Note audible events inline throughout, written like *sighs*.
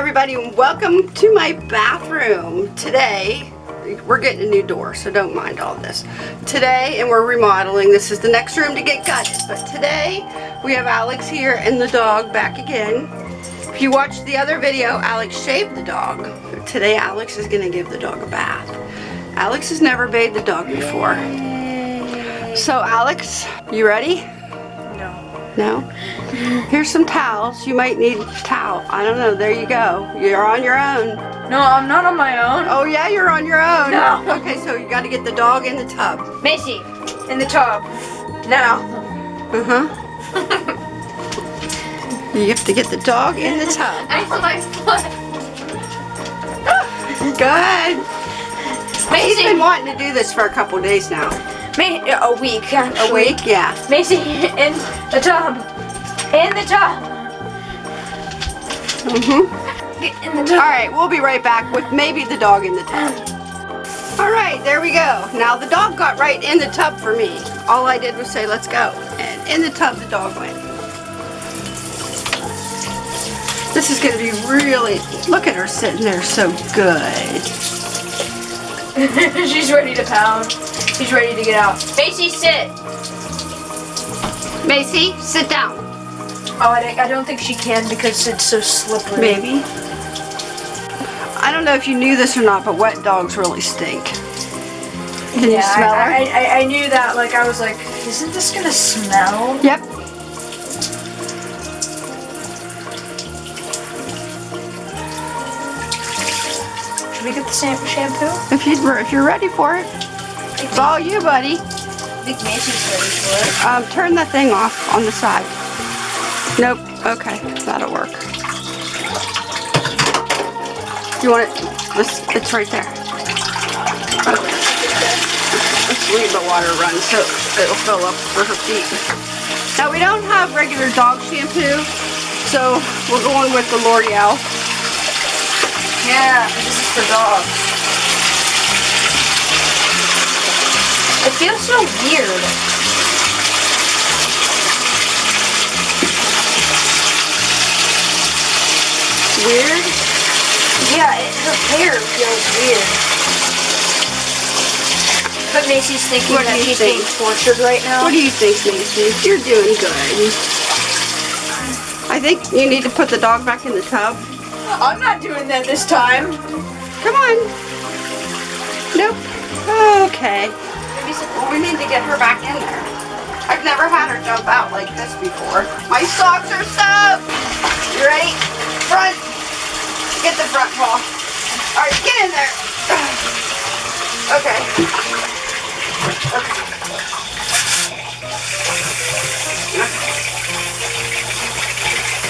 everybody and welcome to my bathroom. Today, we're getting a new door, so don't mind all this. Today, and we're remodeling, this is the next room to get gutted, but today we have Alex here and the dog back again. If you watched the other video, Alex shaved the dog. Today, Alex is gonna give the dog a bath. Alex has never bathed the dog before. So Alex, you ready? No? Here's some towels. You might need a towel. I don't know. There you go. You're on your own. No, I'm not on my own. Oh yeah, you're on your own. No. Okay, so you got to get the dog in the tub. Macy, in the tub. Now. Uh-huh. you have to get the dog in the tub. *laughs* I saw my foot. Good. He's Macy, been wanting to do this for a couple days now. Ma- a week. A A week, yeah. Macy, in the tub. In the tub. Mm-hmm. Get in the tub. right, we'll be right back with maybe the dog in the tub. All right, there we go. Now the dog got right in the tub for me. All I did was say, let's go. And in the tub, the dog went. This is gonna be really, look at her sitting there so good. *laughs* She's ready to pound. She's ready to get out. Macy, sit. Macy, sit down. Oh, I, don't- I don't think she can because it's so slippery. Maybe. I don't know if you knew this or not, but wet dogs really stink. Can you Yeah, smell her? I, I, I knew that. Like, I was like, isn't this gonna smell? Yep. Should we get the shampoo? If you if you're ready for it, it's all you, buddy. I think Macy's ready for it. Um, turn the thing off on the side. Nope. Okay, that'll work. You want it? Let's, it's right there. Okay. Let's leave the water run so it'll fill up for her feet. Now we don't have regular dog shampoo, so we're going with the L'Oreal. Yeah, this for dogs. It feels so weird. Weird. Yeah, it, her hair feels weird. But Macy's thinking What that she's think? being tortured right now. What do you think, Macy? You're doing good. I think you need to put the dog back in the tub. I'm not doing that this time. Come on. Nope. Okay. Well, we need to get her back in there. I've never had her jump out like this before. My socks are soaked. You ready? Front. Get the front paw. All right, get in there. *sighs* Okay. Okay.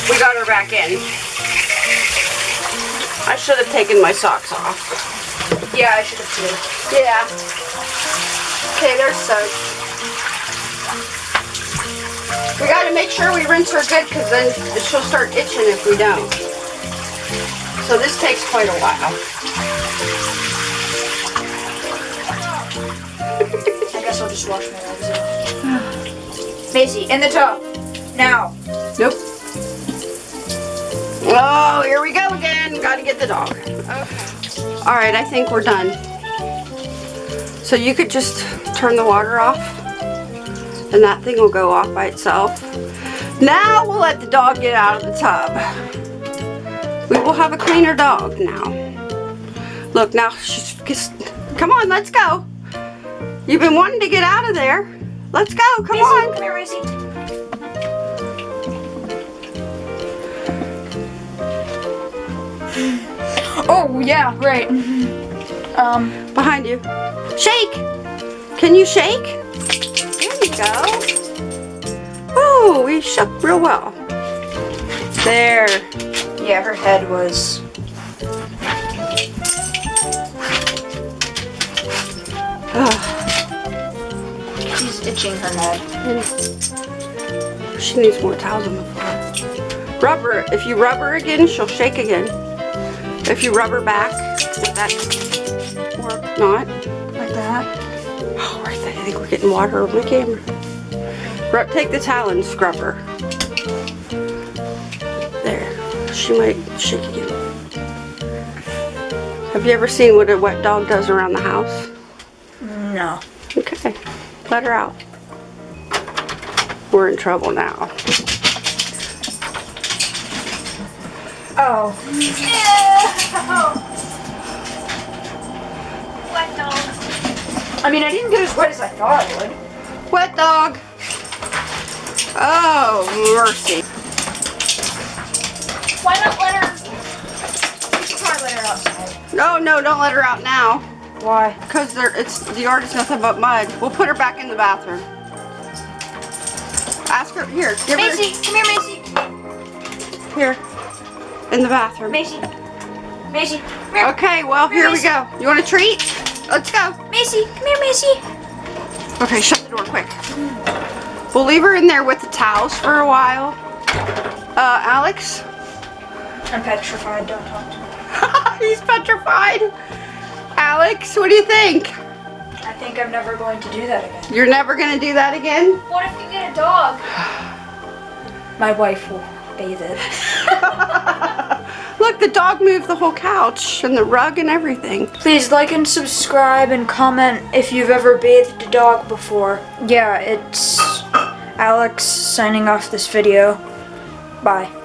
We got her back in. I should have taken my socks off. Yeah, I should have too. Yeah. Okay, they're soaked. We gotta make sure we rinse her good because then she'll start itching if we don't. So this takes quite a while. I guess I'll just wash my legs off. *sighs* Macy, in the tub. Now. Nope. Oh, here we go again. Gotta get the dog. Okay. All right, I think we're done. So you could just turn the water off and that thing will go off by itself. Now we'll let the dog get out of the tub. We will have a cleaner dog now. Look, now she's just, come on, let's go. You've been wanting to get out of there. Let's go, come on. come here. Oh, yeah, right. Um, Behind you. Shake! Can you shake? There you go. Oh, we shook real well. There. yeah, her head was. Ugh, She's itching her head. she needs more towels on the floor. Rub her. If you rub her again, she'll shake again. If you rub her back, that or not, like that. Oh, right there. I think we're getting water over my camera. Rub, take the towel and scrub her. There. She might shake again. Have you ever seen what a wet dog does around the house? No. Okay, let her out. We're in trouble now. Oh. Wet dog. I mean, I didn't get as wet as I thought I would. Wet dog. Oh, mercy. Why not let her? We should probably let her outside. No, no, don't let her out now. Why? Because there it's the yard is nothing but mud. We'll put her back in the bathroom. Ask her here. Give Macy, come here, Macy. here in the bathroom. Macy. Macy, come here. Okay, well here we go. You want a treat? Let's go. Macy, come here, Macy. Okay, shut the door quick. We'll leave her in there with the towels for a while. Uh, Alex? I'm petrified. Don't talk to me. *laughs* He's petrified. Alex, what do you think? I think I'm never going to do that again. You're never gonna do that again? What if you get a dog? *sighs* My wife will bathe it. *laughs* The dog moved the whole couch and the rug and everything. Please like and subscribe and comment if you've ever bathed a dog before. Yeah, it's Alex signing off this video. Bye.